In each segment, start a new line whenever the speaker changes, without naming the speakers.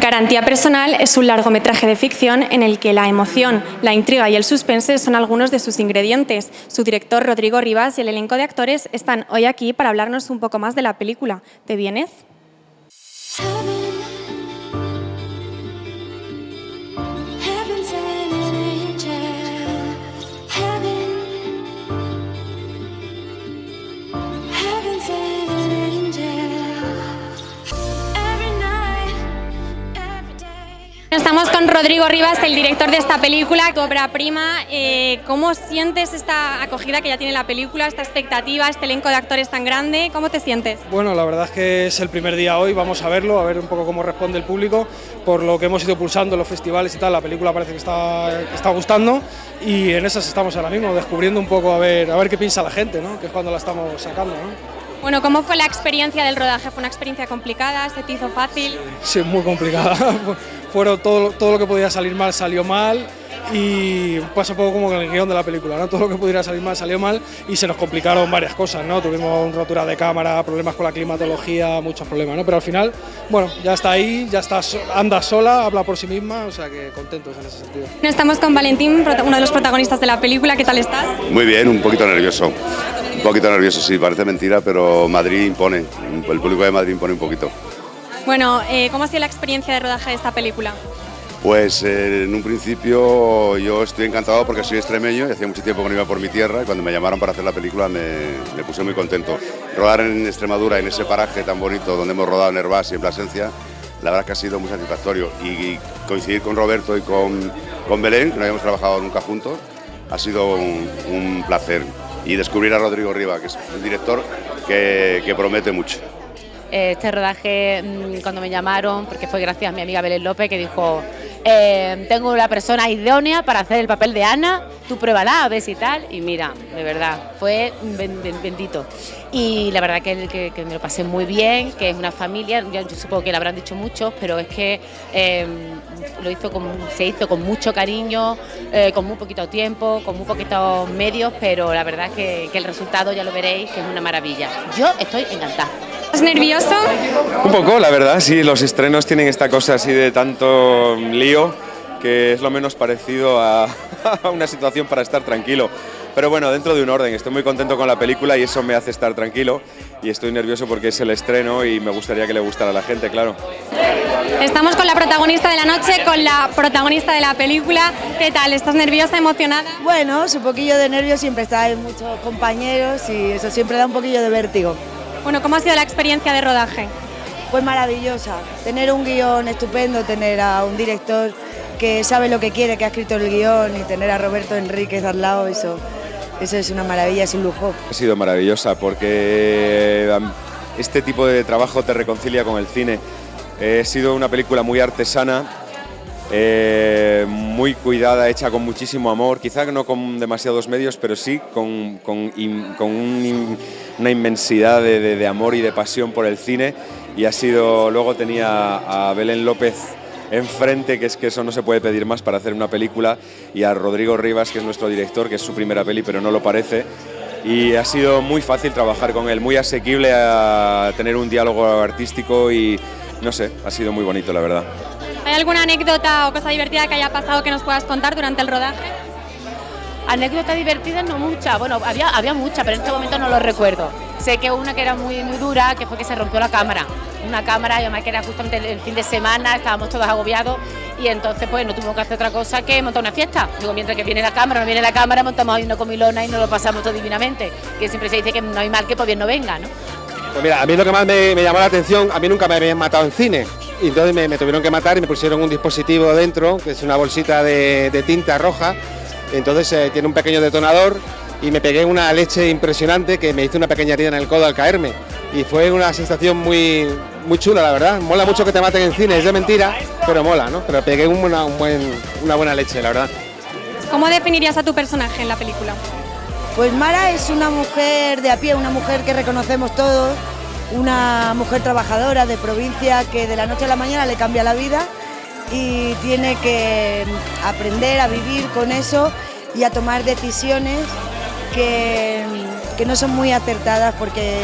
Garantía Personal es un largometraje de ficción en el que la emoción, la intriga y el suspense son algunos de sus ingredientes. Su director Rodrigo Rivas y el elenco de actores están hoy aquí para hablarnos un poco más de la película. ¿Te vienes? Rodrigo Rivas, el director de esta película, obra prima. Eh, ¿Cómo sientes esta acogida que ya tiene la película, esta expectativa, este elenco de actores tan grande? ¿Cómo te sientes?
Bueno, la verdad es que es el primer día hoy, vamos a verlo, a ver un poco cómo responde el público. Por lo que hemos ido pulsando en los festivales y tal, la película parece que está, está gustando y en esas estamos ahora mismo, descubriendo un poco a ver, a ver qué piensa la gente, ¿no? que es cuando la estamos sacando. ¿no?
Bueno, ¿cómo fue la experiencia del rodaje? ¿Fue una experiencia complicada? ¿Se te hizo fácil?
Sí, muy complicada. Fueron todo, todo lo que podía salir mal salió mal y pasa un poco como con el guion de la película, ¿no? todo lo que pudiera salir mal salió mal y se nos complicaron varias cosas, ¿no? tuvimos rotura de cámara, problemas con la climatología, muchos problemas, ¿no? pero al final, bueno, ya está ahí, ya está, anda sola, habla por sí misma, o sea que contentos en ese sentido.
Estamos con Valentín, uno de los protagonistas de la película, ¿qué tal estás?
Muy bien, un poquito nervioso, un poquito nervioso, sí, parece mentira, pero Madrid impone, el público de Madrid impone un poquito.
Bueno, eh, ¿cómo ha sido la experiencia de rodaje de esta película?
Pues eh, en un principio yo estoy encantado porque soy extremeño y hacía mucho tiempo que no iba por mi tierra y cuando me llamaron para hacer la película me, puse muy contento. Rodar en Extremadura, en ese paraje tan bonito donde hemos rodado en Herbás y en Plasencia, la verdad que ha sido muy satisfactorio y, coincidir con Roberto y con, con, Belén, que no habíamos trabajado nunca juntos, ha sido un, placer. Y descubrir a Rodrigo Riva, que es un director que, que promete mucho
este rodaje mm, cuando me llamaron, porque fue gracias a mi amiga Belén López que dijo, eh, tengo la persona idónea para hacer el papel de Ana, tú pruébala, a ver si tal, y mira, de verdad, fue bendito. Y la verdad que, me lo pasé muy bien, que es una familia, yo, supongo que lo habrán dicho muchos, pero es que em, lo hizo se hizo con mucho cariño, eh, con muy poquito tiempo, con muy poquitos medios, pero la verdad que, que el resultado ya lo veréis, que es una maravilla. Yo estoy encantada.
¿Estás nervioso?
Un poco, la verdad, sí, los estrenos tienen esta cosa así de tanto lío que es lo menos parecido a, una situación para estar tranquilo. Pero bueno, dentro de un orden, estoy muy contento con la película y eso me hace estar tranquilo y estoy nervioso porque es el estreno y me gustaría que le gustara a la gente, claro.
Estamos con la protagonista de la noche, con la protagonista de la película. ¿Qué tal? ¿Estás nerviosa, emocionada?
Bueno, un poquillo de nervios, siempre está, hay muchos compañeros y eso siempre da un poquillo de vértigo.
Bueno, ¿cómo ha sido la experiencia de rodaje?
Pues maravillosa, tener un guion estupendo, tener a un director que sabe lo que quiere, que ha escrito el guion y tener a Roberto Enríquez al lado, eso, eso es una maravilla, es un lujo.
Ha sido maravillosa porque este tipo de trabajo te reconcilia con el cine. Ha sido una película muy artesana, eh, muy cuidada, hecha con muchísimo amor, quizá no con demasiados medios, pero sí con, con, una inmensidad de, amor y de pasión por el cine. Y ha sido, luego tenía a Belén López enfrente, que es que eso no se puede pedir más para hacer una película, y a Rodrigo Rivas, que es nuestro director, que es su primera peli, pero no lo parece. Y ha sido muy fácil trabajar con él, muy asequible a tener un diálogo artístico y no sé, ha sido muy bonito, la verdad.
¿Hay alguna anécdota o cosa divertida que haya pasado que nos puedas contar durante el rodaje?
Anécdota divertida no mucha, bueno, había, había mucha, pero en este momento no lo recuerdo. Sé que una que era muy, muy dura, que fue que se rompió la cámara. Una cámara, y además que era justamente el fin de semana, estábamos todos agobiados y entonces pues no tuvimos que hacer otra cosa que montar una fiesta. Digo, mientras que viene la cámara, no viene la cámara, montamos ahí una comilona y nos lo pasamos todo divinamente. Que siempre se dice que no hay mal que por bien no venga, ¿no?
Pues mira, a mí lo que más me, me llamó la atención, a mí nunca me habían matado en cine y entonces me, tuvieron que matar y me pusieron un dispositivo dentro, que es una bolsita de, tinta roja, entonces eh, tiene un pequeño detonador y me pegué una leche impresionante que me hizo una pequeña herida en el codo al caerme y fue una sensación muy, muy chula, la verdad. Mola mucho que te maten en cine, es de mentira, pero mola, ¿no? Pero pegué una, una buena leche, la verdad.
¿Cómo definirías a tu personaje en la película?
Pues Mara es una mujer de a pie, una mujer que reconocemos todos, una mujer trabajadora de provincia que de la noche a la mañana le cambia la vida y tiene que aprender a vivir con eso y a tomar decisiones que, no son muy acertadas porque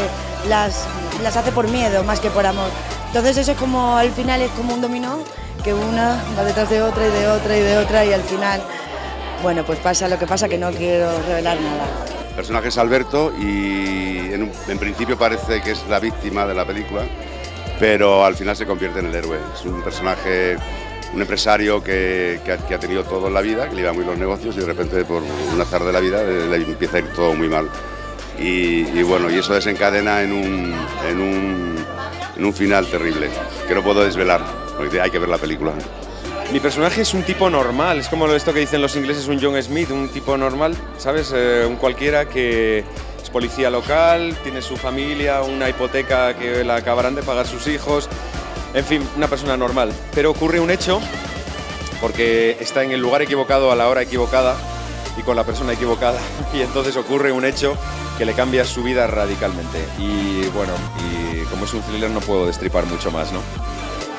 las, las hace por miedo más que por amor. Entonces eso es como, al final es como un dominó, que una va detrás de otra y de otra y de otra y al final, bueno, pues pasa lo que pasa que no quiero revelar nada.
El personaje es Alberto y en, principio parece que es la víctima de la película, pero al final se convierte en el héroe. Es un personaje, un empresario que, que ha, tenido todo en la vida, que le iba muy los negocios y de repente por un azar de la vida le empieza a ir todo muy mal. Y, bueno, y eso desencadena en un, en, un, en un final terrible, que no puedo desvelar, hay que ver la película.
Mi personaje es un tipo normal, es como esto que dicen los ingleses, un John Smith, un tipo normal, ¿sabes? Eh, un cualquiera que es policía local, tiene su familia, una hipoteca que la acabarán de pagar sus hijos, en fin, una persona normal. Pero ocurre un hecho, porque está en el lugar equivocado a la hora equivocada y con la persona equivocada, y entonces ocurre un hecho que le cambia su vida radicalmente. Y bueno, y como es un thriller no puedo destripar mucho más, ¿no?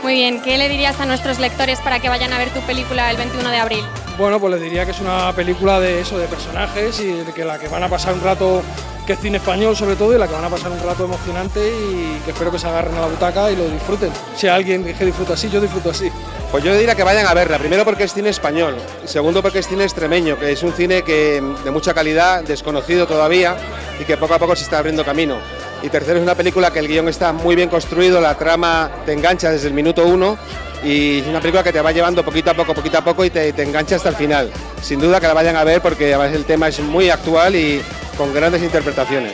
Muy bien, ¿qué le dirías a nuestros lectores para que vayan a ver tu película el 21 de abril?
Bueno, pues les diría que es una película de eso, de personajes y de que la que van a pasar un rato, que es cine español sobre todo, y la que van a pasar un rato emocionante y que espero que se agarren a la butaca y lo disfruten. Si hay alguien que disfruta así, yo disfruto así.
Pues yo diría que vayan a verla, primero porque es cine español, y segundo porque es cine extremeño, que es un cine que de mucha calidad, desconocido todavía y que poco a poco se está abriendo camino. Y tercero es una película que el guion está muy bien construido, la trama te engancha desde el minuto uno y es una película que te va llevando poquito a poco, poquito a poco y te, te engancha hasta el final. Sin duda que la vayan a ver porque además el tema es muy actual y con grandes interpretaciones.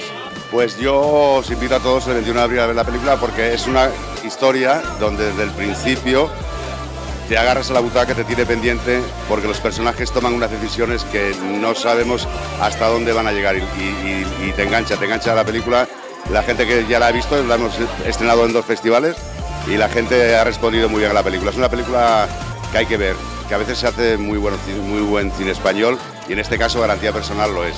Pues yo os invito a todos el 21 de abril a ver la película porque es una historia donde desde el principio te agarras a la butaca, te tiene pendiente porque los personajes toman unas decisiones que no sabemos hasta dónde van a llegar y te engancha, te engancha la película. La gente que ya la ha visto, la hemos estrenado en dos festivales y la gente ha respondido muy bien a la película. Es una película que hay que ver, que a veces se hace muy, bueno, muy buen cine español y en este caso garantía personal lo es.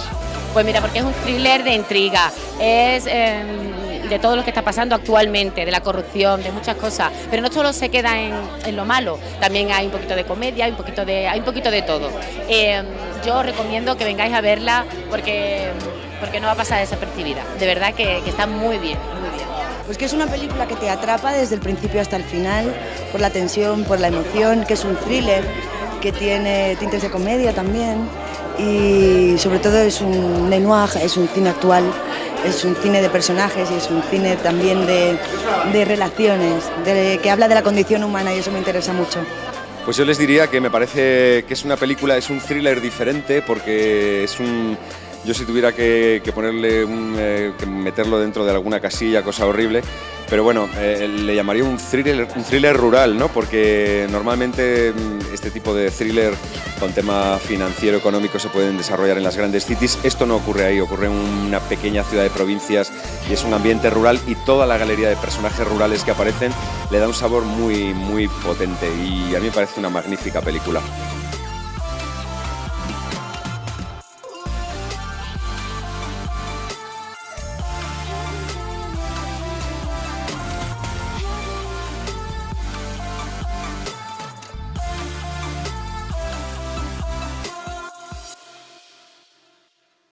Pues mira, porque es un thriller de intriga, es eh, de todo lo que está pasando actualmente, de la corrupción, de muchas cosas, pero no solo se queda en, lo malo, también hay un poquito de comedia, hay un poquito de, hay un poquito de todo. Eh, yo os recomiendo que vengáis a verla porque, porque no va a pasar desapercibida, de verdad que, está muy bien, muy bien.
Pues que es una película que te atrapa desde el principio hasta el final, por la tensión, por la emoción, que es un thriller, que tiene tintes de comedia también y sobre todo es un noir, es un cine actual, es un cine de personajes y es un cine también de, de relaciones, de- que habla de la condición humana y eso me interesa mucho.
Pues yo les diría que me parece que es una película, es un thriller diferente porque es un... Yo si tuviera que, ponerle un, eh, que meterlo dentro de alguna casilla, cosa horrible, pero bueno, eh, le llamaría un thriller, un thriller rural, ¿no? Porque normalmente mm, este tipo de thriller con tema financiero, económico se pueden desarrollar en las grandes cities. Esto no ocurre ahí, ocurre en una pequeña ciudad de provincias y es un ambiente rural y toda la galería de personajes rurales que aparecen le da un sabor muy, muy potente y a mí me parece una magnífica película.